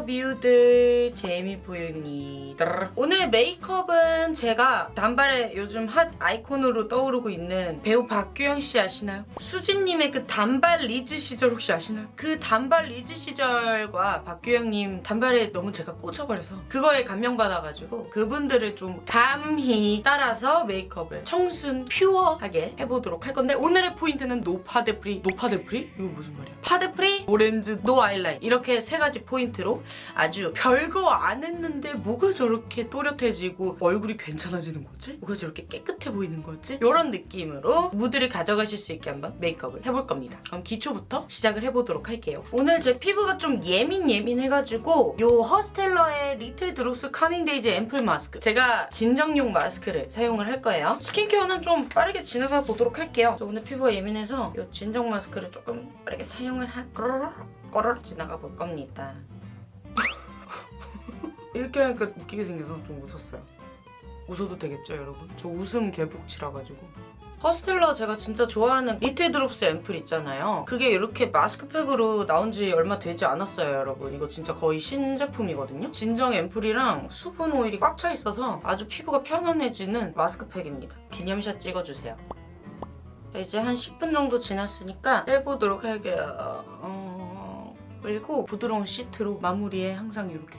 미유들 재미보입니다 오늘 메이크업은 제가 단발에 요즘 hot icon으로 떠오르고 있는 배우 박규영 씨 아시나요? 수진님의 그 단발 리즈 시절 혹시 아시나요? 그 단발 리즈 시절과 박규영님 단발에 너무 제가 꽂혀버려서 그거에 감명받아가지고 그분들을 좀 감히 따라서 메이크업을 청순 pure하게 해보도록 할 건데 오늘의 포인트는 no 파데free no 파데free? 이거 무슨 말이야? 파데free no 렌즈 no 아이라인 이렇게 세 가지 포인트로 아주 별거 안 했는데 뭐가 저렇게 또렷해지고 얼굴이 괜찮아지는 거지? 뭐가 저렇게 깨끗해 보이는 거지? 이런 느낌으로 무드를 가져가실 수 있게 한번 메이크업을 해볼 겁니다. 그럼 기초부터 시작을 해보도록 할게요. 오늘 제 피부가 좀 예민 예민해가지고 요 허스텔러의 리틀 드롭스 카밍데이즈 앰플 마스크 제가 진정용 마스크를 사용을 할 거예요. 스킨케어는 좀 빠르게 지나가 보도록 할게요. 저 오늘 피부가 예민해서 요 진정 마스크를 조금 빠르게 사용을 하 꼬르륵 꼬르륵 지나가 볼 겁니다. 이렇게 하니까 웃기게 생겨서 좀 웃었어요. 웃어도 되겠죠, 여러분? 저 웃음 개복치라 가지고. 허스텔러 제가 진짜 좋아하는 리틀 드롭스 앰플 있잖아요. 그게 이렇게 마스크팩으로 나온 지 얼마 되지 않았어요, 여러분. 이거 진짜 거의 신제품이거든요. 진정 앰플이랑 수분 오일이 꽉 차 있어서 아주 피부가 편안해지는 마스크팩입니다. 기념샷 찍어주세요. 자, 이제 한 10분 정도 지났으니까 빼보도록 할게요. 어... 그리고 부드러운 시트로 마무리에 항상 이렇게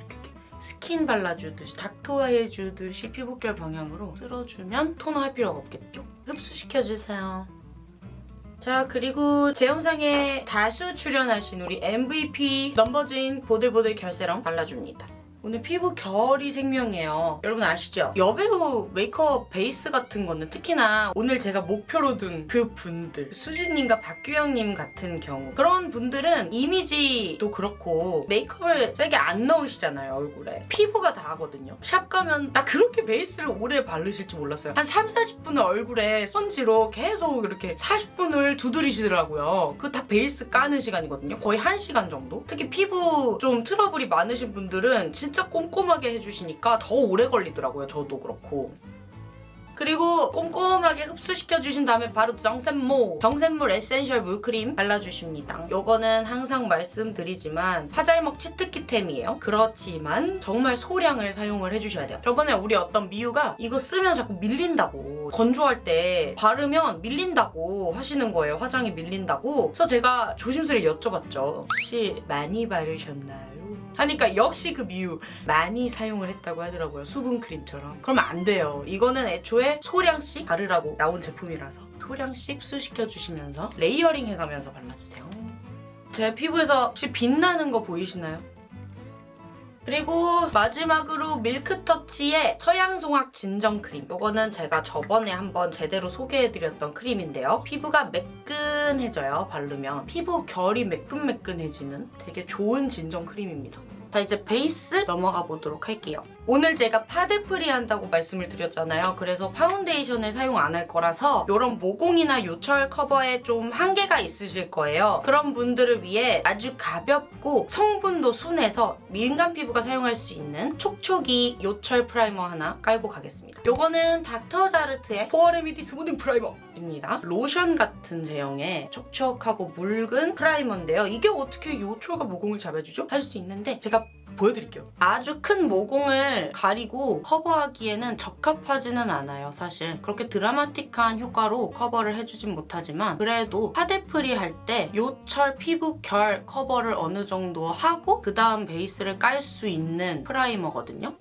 스킨 발라주듯이 닦토 해주듯이 피부결 방향으로 쓸어주면 토너 할 필요가 없겠죠? 흡수시켜주세요. 자 그리고 제 영상에 다수 출연하신 우리 MVP 넘버즈인 보들보들 결세럼 발라줍니다. 오늘 피부 결이 생명이에요. 여러분 아시죠? 여배우 메이크업 베이스 같은 거는 특히나 오늘 제가 목표로 둔 그 분들 수진님과 박규영님 같은 경우 그런 분들은 이미지도 그렇고 메이크업을 세게 안 넣으시잖아요 얼굴에 피부가 다 하거든요. 샵 가면 나 그렇게 베이스를 오래 바르실 줄 몰랐어요. 한 3, 40분을 얼굴에 스펀지로 계속 이렇게 40분을 두드리시더라고요. 그 다 베이스 까는 시간이거든요. 거의 1시간 정도? 특히 피부 좀 트러블이 많으신 분들은 진짜 꼼꼼하게 해주시니까 더 오래 걸리더라고요. 저도 그렇고. 그리고 꼼꼼하게 흡수시켜주신 다음에 바로 정샘모 정샘물 에센셜 물크림 발라주십니다. 요거는 항상 말씀드리지만 화잘먹 치트키템이에요. 그렇지만 정말 소량을 사용을 해주셔야 돼요. 저번에 우리 어떤 미유가 이거 쓰면 자꾸 밀린다고 건조할 때 바르면 밀린다고 하시는 거예요. 화장이 밀린다고. 그래서 제가 조심스레 여쭤봤죠. 혹시 많이 바르셨나요? 하니까 역시 그 미유 많이 사용을 했다고 하더라고요. 수분크림처럼. 그러면 안 돼요. 이거는 애초에 소량씩 바르라고 나온 제품이라서 소량씩 흡수시켜주시면서 layering 해가면서 발라주세요. 제 피부에서 혹시 빛나는 거 보이시나요? 그리고 마지막으로 밀크터치의 서양송악 진정 크림 이거는 제가 저번에 한번 제대로 소개해드렸던 크림인데요. 피부가 매끈해져요, 바르면. 피부 결이 매끈매끈해지는 되게 좋은 진정 크림입니다. 자 이제 베이스 넘어가 보도록 할게요. 오늘 제가 파데free 한다고 말씀을 드렸잖아요. 그래서 파운데이션을 사용 안 할 거라서 이런 모공이나 요철 커버에 좀 한계가 있으실 거예요. 그런 분들을 위해 아주 가볍고 성분도 순해서 민감 피부가 사용할 수 있는 촉촉이 요철 프라이머 하나 깔고 가겠습니다. 이거는 닥터자르트의 포어레미디 스무딩 프라이머 입니다. 로션 같은 제형의 촉촉하고 묽은 프라이머인데요. 이게 어떻게 요철과 모공을 잡아주죠? 할 수 있는데 제가 보여드릴게요. 아주 큰 모공을 가리고 커버하기에는 적합하지는 않아요, 사실. 그렇게 드라마틱한 효과로 커버를 해주진 못하지만 그래도 파데free 할 때 요철 피부 결 커버를 어느 정도 하고 그 다음 베이스를 깔 수 있는 프라이머거든요.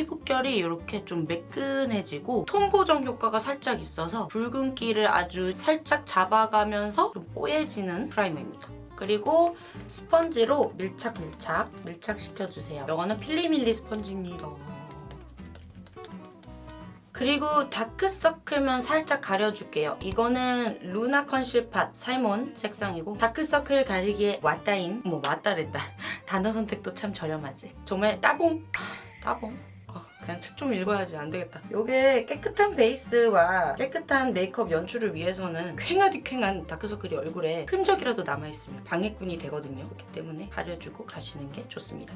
피부결이 이렇게 좀 매끈해지고 톤 보정 효과가 살짝 있어서 붉은기를 아주 살짝 잡아가면서 좀 뽀얘지는 프라이머입니다. 그리고 스펀지로 밀착 밀착 밀착시켜주세요. 이거는 필리밀리 스펀지입니다. 그리고 다크서클만 살짝 가려줄게요. 이거는 루나 컨실팟 살몬 색상이고 다크서클 가리기에 왔다인 뭐 왔다랬다. 단어 선택도 참 저렴하지. 정말 따봉! 따봉. 어, 그냥 책 좀 읽어야지 안 되겠다. 이게 깨끗한 베이스와 깨끗한 메이크업 연출을 위해서는 퀭하디 퀭한 다크서클이 얼굴에 흔적이라도 남아있으면 방해꾼이 되거든요. 그렇기 때문에 가려주고 가시는 게 좋습니다.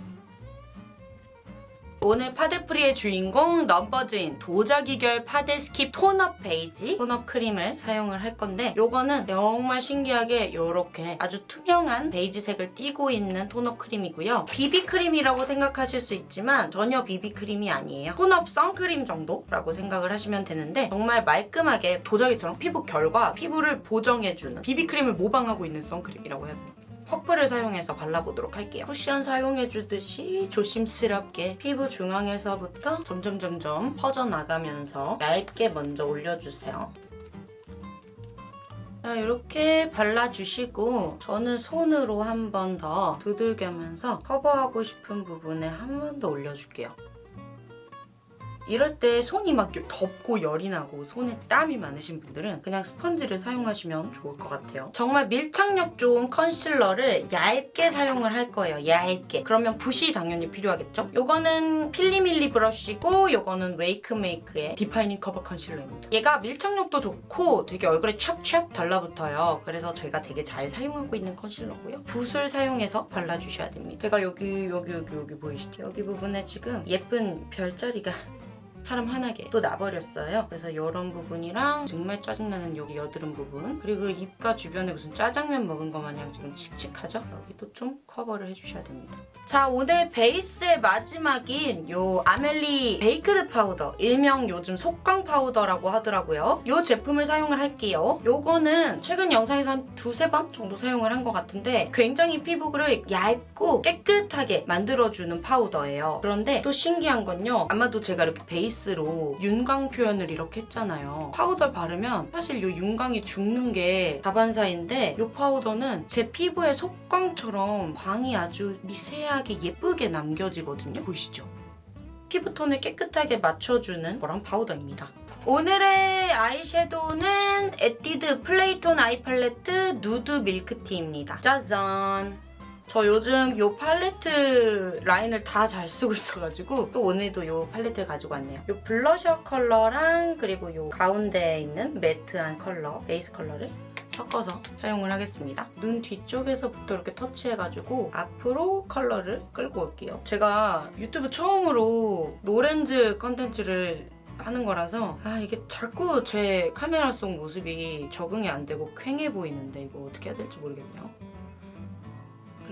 오늘 파데프리의 주인공 넘버즈인 도자기결 파데 스킵 tone-up 베이지 tone-up 크림을 사용을 할 건데 요거는 정말 신기하게 요렇게 아주 투명한 베이지색을 띠고 있는 tone-up 크림이고요. 비비 크림이라고 생각하실 수 있지만 전혀 비비 크림이 아니에요. tone-up 선크림 정도라고 생각을 하시면 되는데 정말 말끔하게 도자기처럼 피부 결과 피부를 보정해주는 비비 크림을 모방하고 있는 선크림이라고 해야 되나? 퍼플을 사용해서 발라보도록 할게요. 쿠션 사용해주듯이 조심스럽게 피부 중앙에서부터 점점 점점 퍼져나가면서 얇게 먼저 올려주세요. 자, 이렇게 발라주시고 저는 손으로 한 번 더 두들기면서 커버하고 싶은 부분에 한 번 더 올려줄게요. 이럴 때 손이 막 덥고 열이 나고 손에 땀이 많으신 분들은 그냥 스펀지를 사용하시면 좋을 것 같아요. 정말 밀착력 좋은 컨실러를 얇게 사용을 할 거예요. 얇게. 그러면 붓이 당연히 필요하겠죠? 요거는 필리밀리 브러쉬고 요거는 웨이크메이크의 디파이닝 커버 컨실러입니다. 얘가 밀착력도 좋고 되게 얼굴에 찹찹 달라붙어요. 그래서 저희가 되게 잘 사용하고 있는 컨실러고요. 붓을 사용해서 발라주셔야 됩니다. 제가 여기 여기 여기 여기 보이시죠? 여기 부분에 지금 예쁜 별자리가 찬란하게 또 나버렸어요. 그래서 이런 부분이랑 정말 짜증나는 여기 여드름 부분 그리고 입가 주변에 무슨 짜장면 먹은 것 마냥 지금 칙칙하죠? 여기도 좀 커버를 해주셔야 됩니다. 자 오늘 베이스의 마지막인 요 아멜리 베이크드 파우더 일명 요즘 속광 파우더라고 하더라고요. 요 제품을 사용을 할게요. 요거는 최근 영상에서 한 두세 번 정도 사용을 한 것 같은데 굉장히 피부를 얇고 깨끗하게 만들어주는 파우더예요. 그런데 또 신기한 건요. 아마도 제가 이렇게 베이스로 윤광 표현을 이렇게 했잖아요. 파우더 바르면 사실 요 윤광이 죽는 게 다반사인데 요 파우더는 제 피부에 속광처럼 광이 아주 미세하게 예쁘게 남겨지거든요. 보이시죠? 피부톤을 깨끗하게 맞춰주는 그런 파우더입니다. 오늘의 아이섀도우는 에뛰드 플레이톤 아이 팔레트 누드 밀크티입니다. 짜잔! 저 요즘 요 팔레트 라인을 다 잘 쓰고 있어가지고 또 오늘도 요 팔레트를 가지고 왔네요. 요 블러셔 컬러랑 그리고 요 가운데에 있는 매트한 컬러, 베이스 컬러를 섞어서 사용을 하겠습니다. 눈 뒤쪽에서부터 이렇게 터치해가지고 앞으로 컬러를 끌고 올게요. 제가 유튜브 처음으로 no렌즈 컨텐츠를 하는 거라서 아 이게 자꾸 제 카메라 속 모습이 적응이 안 되고 퀭해 보이는데 이거 어떻게 해야 될지 모르겠네요.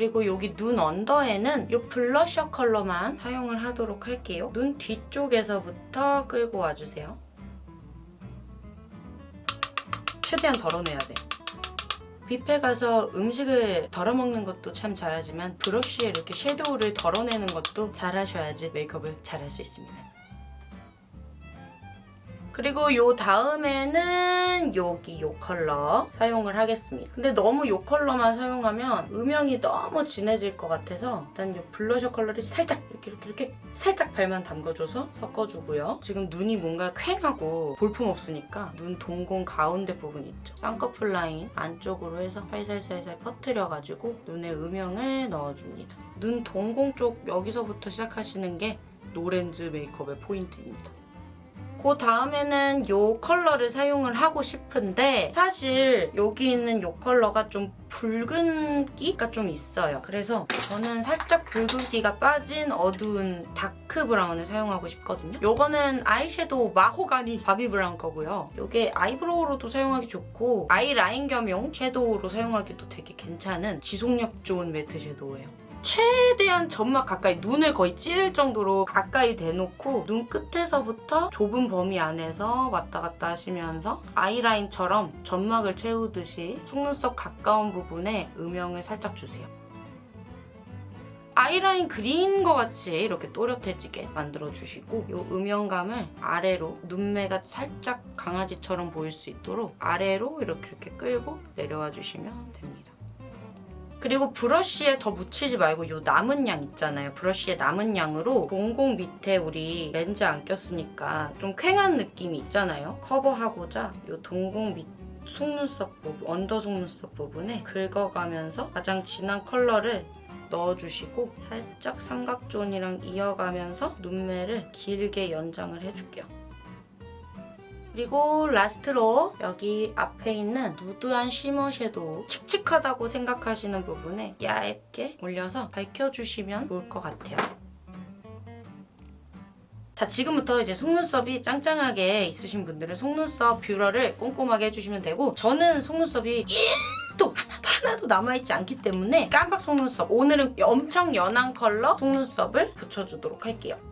그리고 여기 눈 언더에는 이 블러셔 컬러만 사용을 하도록 할게요. 눈 뒤쪽에서부터 끌고 와주세요. 최대한 덜어내야 돼. 뷔페 가서 음식을 덜어먹는 것도 참 잘하지만 브러쉬에 이렇게 섀도우를 덜어내는 것도 잘하셔야지 메이크업을 잘할 수 있습니다. 그리고 요 다음에는 여기 요 컬러 사용을 하겠습니다. 근데 너무 요 컬러만 사용하면 음영이 너무 진해질 것 같아서 일단 요 블러셔 컬러를 살짝 이렇게 이렇게 이렇게 살짝 발만 담궈줘서 섞어주고요. 지금 눈이 뭔가 퀭하고 볼품 없으니까 눈 동공 가운데 부분 있죠. 쌍꺼풀 라인 안쪽으로 해서 살살살살 퍼트려가지고 눈에 음영을 넣어줍니다. 눈 동공 쪽 여기서부터 시작하시는 게 no렌즈 메이크업의 포인트입니다. 그 다음에는 이 컬러를 사용을 하고 싶은데 사실 여기 있는 이 컬러가 좀 붉은기가 좀 있어요. 그래서 저는 살짝 붉은기가 빠진 어두운 dark brown을 사용하고 싶거든요. 이거는 아이섀도우 마호가니 바비 브라운 거고요. 이게 아이브로우로도 사용하기 좋고 아이라인 겸용 섀도우로 사용하기도 되게 괜찮은 지속력 좋은 매트 섀도우예요. 최대한 점막 가까이 눈을 거의 찌를 정도로 가까이 대놓고 눈 끝에서부터 좁은 범위 안에서 왔다 갔다 하시면서 아이라인처럼 점막을 채우듯이 속눈썹 가까운 부분에 음영을 살짝 주세요. 아이라인 그린 것 같이 이렇게 또렷해지게 만들어주시고 이 음영감을 아래로 눈매가 살짝 강아지처럼 보일 수 있도록 아래로 이렇게 이렇게 끌고 내려와 주시면 됩니다. 그리고 브러쉬에 더 묻히지 말고 이 남은 양 있잖아요. 브러쉬의 남은 양으로 동공 밑에 우리 렌즈 안 꼈으니까 좀 퀭한 느낌이 있잖아요. 커버하고자 이 동공 밑 속눈썹 부분, under 속눈썹 부분에 긁어가면서 가장 진한 컬러를 넣어주시고 살짝 삼각zone이랑 이어가면서 눈매를 길게 연장을 해줄게요. 그리고 last로 여기 앞에 있는 누드한 shimmer 섀도우 칙칙하다고 생각하시는 부분에 얇게 올려서 밝혀주시면 좋을 것 같아요. 자 지금부터 이제 속눈썹이 짱짱하게 있으신 분들은 속눈썹 뷰러를 꼼꼼하게 해주시면 되고 저는 속눈썹이 1도 하나도 하나도 남아있지 않기 때문에 가닥 속눈썹 오늘은 엄청 연한 컬러 속눈썹을 붙여주도록 할게요.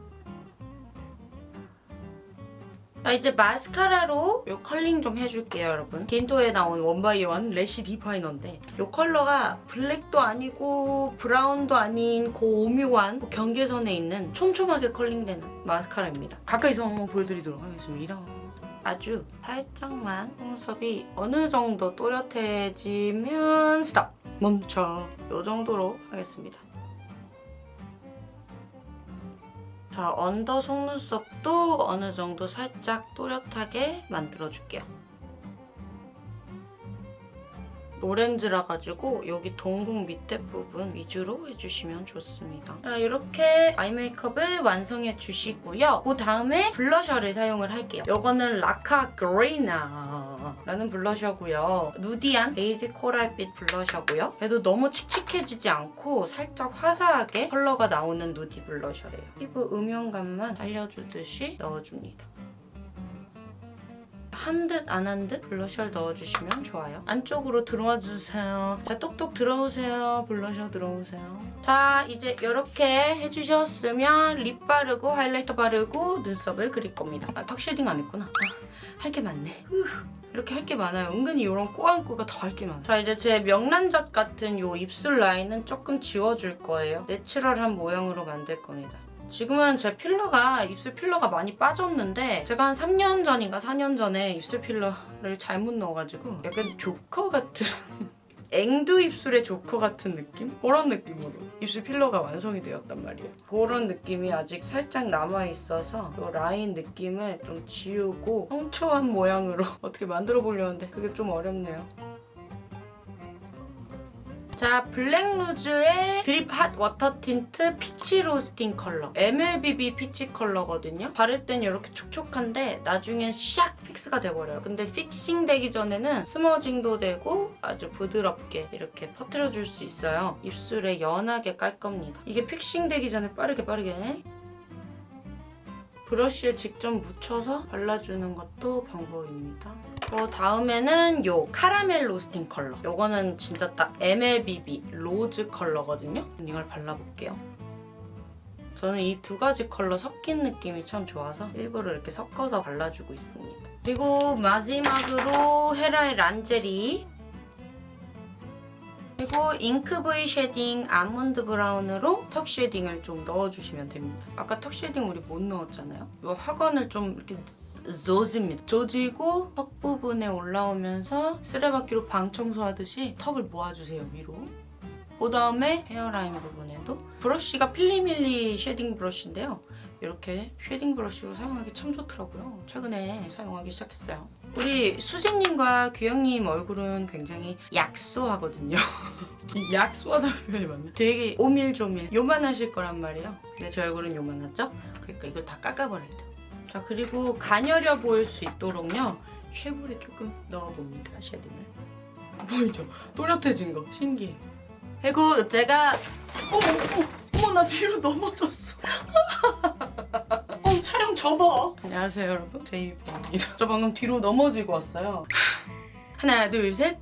자 이제 마스카라로 이 컬링 좀 해줄게요 여러분. 딘토에 나온 원바이원 래쉬 디파이너인데 이 컬러가 블랙도 아니고 브라운도 아닌 그 오묘한 그 경계선에 있는 촘촘하게 curling되는 마스카라입니다. 가까이서 한번 보여드리도록 하겠습니다. 아주 살짝만 속눈썹이 어느 정도 또렷해지면 stop 멈춰! 이 정도로 하겠습니다 자, 언더 속눈썹도 어느 정도 살짝 또렷하게 만들어줄게요. 오렌지라 가지고 여기 동공 밑에 부분 위주로 해주시면 좋습니다. 자, 이렇게 아이 메이크업을 완성해 주시고요. 그 다음에 블러셔를 사용을 할게요. 이거는 라카 그레이나 라는 블러셔고요. nudy한 베이지 코랄빛 블러셔고요. 그래도 너무 칙칙해지지 않고 살짝 화사하게 컬러가 나오는 nudy blusher래요. 피부 음영감만 살려주듯이 넣어줍니다. 한듯안한듯 블러셔를 넣어주시면 좋아요. 안쪽으로 들어와 주세요. 자, 똑똑 들어오세요. 블러셔 들어오세요. 자, 이제 이렇게 해주셨으면 lip 바르고 highlighter 바르고 눈썹을 그릴 겁니다. 아, 턱 shading 안 했구나. 아, 할게 많네. 후. 이렇게 할 게 많아요. 은근히 이런 꾸안꾸가 더 할 게 많아요. 자, 이제 제 명란젓 같은 이 입술 라인은 조금 지워줄 거예요. 내추럴한 모양으로 만들 겁니다. 지금은 제 필러가 입술 필러가 많이 빠졌는데 제가 한 3년 전인가 4년 전에 입술 필러를 잘못 넣어가지고 약간 조커 같은 앵두 입술의 조커 같은 느낌? 그런 느낌으로 입술 필러가 완성이 되었단 말이에요. 그런 느낌이 아직 살짝 남아있어서 이 라인 느낌을 좀 지우고 청초한 모양으로 어떻게 만들어 보려는데 그게 좀 어렵네요. 자, 블랙루즈의 드립 핫 워터 틴트 피치 로스팅 컬러. MLBB peach 컬러거든요. 바를 땐 이렇게 촉촉한데 나중엔 샥 fix가 돼버려요. 근데 fixing 되기 전에는 smudging도 되고 아주 부드럽게 이렇게 퍼뜨려줄 수 있어요. 입술에 연하게 깔 겁니다. 이게 fixing 되기 전에 빠르게 빠르게 브러쉬에 직접 묻혀서 발라주는 것도 방법입니다. 그 다음에는 요 카라멜 로스팅 컬러. 요거는 진짜 딱 MLBB rose 컬러거든요. 이걸 발라볼게요. 저는 이 두 가지 컬러 섞인 느낌이 참 좋아서 일부러 이렇게 섞어서 발라주고 있습니다. 그리고 마지막으로 헤라의 란제리 그리고 잉크 브이 쉐딩 아몬드 브라운으로 턱 shading을 좀 넣어주시면 됩니다. 아까 턱 shading 우리 못 넣었잖아요. 이 하관을 좀 이렇게 조집니다. 조지고 턱 부분에 올라오면서 쓰레받기로 방 청소하듯이 턱을 모아주세요, 위로. 그 다음에 헤어라인 부분에도 브러쉬가 필리밀리 shading 브러쉬인데요. 이렇게 shading 브러쉬로 사용하기 참 좋더라고요. 최근에 사용하기 시작했어요. 우리 수진님과 규영님 얼굴은 굉장히 약소하거든요. 이 약소하다는 표현이 맞네. 되게 오밀조밀 요만하실 거란 말이에요. 근데 제 얼굴은 요만하죠? 그러니까 이걸 다 깎아버려야 돼요. 자 그리고 가녀려 보일 수 있도록요. 쉐볼에 조금 넣어봅니다. shading을. 보이죠? 또렷해진 거 신기해. 그리고 제가 어머 어머 어머 나 뒤로 넘어졌어. 접어. 안녕하세요 여러분 제이번입니다. 저 방금 뒤로 넘어지고 왔어요. 하나 둘 셋.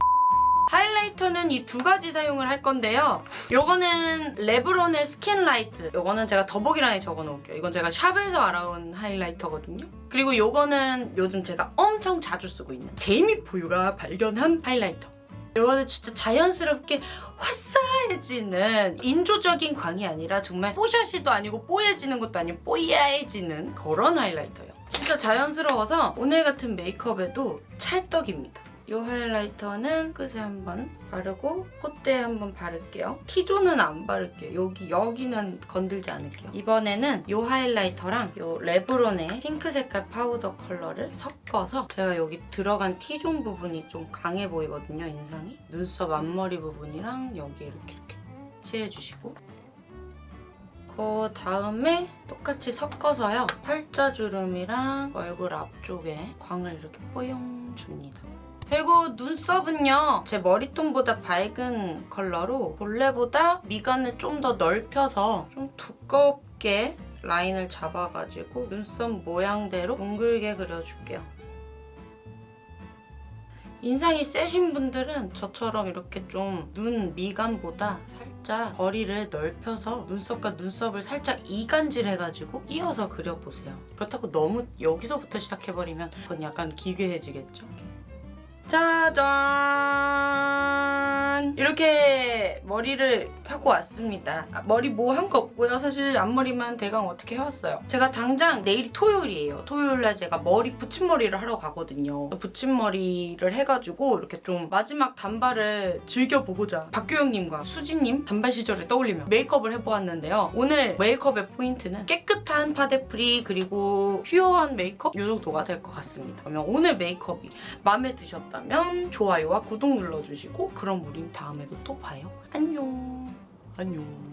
highlighter는 이 두 가지 사용을 할 건데요. 요거는 레브론의 스킨라이트. 요거는 제가 더보기란에 적어놓을게요. 이건 제가 샵에서 알아온 highlighter거든요. 그리고 요거는 요즘 제가 엄청 자주 쓰고 있는 제이미 포유가 발견한 highlighter. 이거는 진짜 자연스럽게 화사해지는 인조적인 광이 아니라 정말 뽀샤시도 아니고 뽀얘지는 것도 아니고 뽀야해지는 그런 highlighter예요. 진짜 자연스러워서 오늘 같은 메이크업에도 찰떡입니다. 이 highlighter는 끝에 한번 바르고 콧대에 한번 바를게요. T-zone은 안 바를게요. 여기, 여기는 건들지 않을게요. 이번에는 이 highlighter랑 이 레브론의 핑크 색깔 파우더 컬러를 섞어서 제가 여기 들어간 T-zone 부분이 좀 강해 보이거든요, 인상이. 눈썹 앞머리 부분이랑 여기 이렇게 이렇게 칠해주시고 그 다음에 똑같이 섞어서요. 팔자주름이랑 얼굴 앞쪽에 광을 이렇게 뽀용 줍니다. 그리고 눈썹은요. 제 머리톤보다 밝은 컬러로 본래보다 미간을 좀 더 넓혀서 좀 두껍게 라인을 잡아가지고 눈썹 모양대로 둥글게 그려줄게요. 인상이 세신 분들은 저처럼 이렇게 좀 눈 미간보다 살짝 거리를 넓혀서 눈썹과 눈썹을 살짝 이간질해가지고 이어서 그려보세요. 그렇다고 너무 여기서부터 시작해버리면 그건 약간 기괴해지겠죠? 짜잔! 이렇게 머리를 하고 왔습니다. 아, 머리 뭐 한 거 없고요. 사실 앞머리만 대강 어떻게 해왔어요. 제가 당장 내일이 토요일이에요. 토요일날 제가 머리 붙임머리를 하러 가거든요. 붙임머리를 해가지고 이렇게 좀 마지막 단발을 즐겨보고자 박규영님과 수지님 단발 시절을 떠올리며 메이크업을 해보았는데요. 오늘 메이크업의 포인트는 깨끗한 파데프리 그리고 퓨어한 메이크업 이 정도가 될 것 같습니다. 그러면 오늘 메이크업이 마음에 드셨다면 좋아요와 구독 눌러주시고 그럼 우린 다음에도 또 봐요. 안녕. 안녕.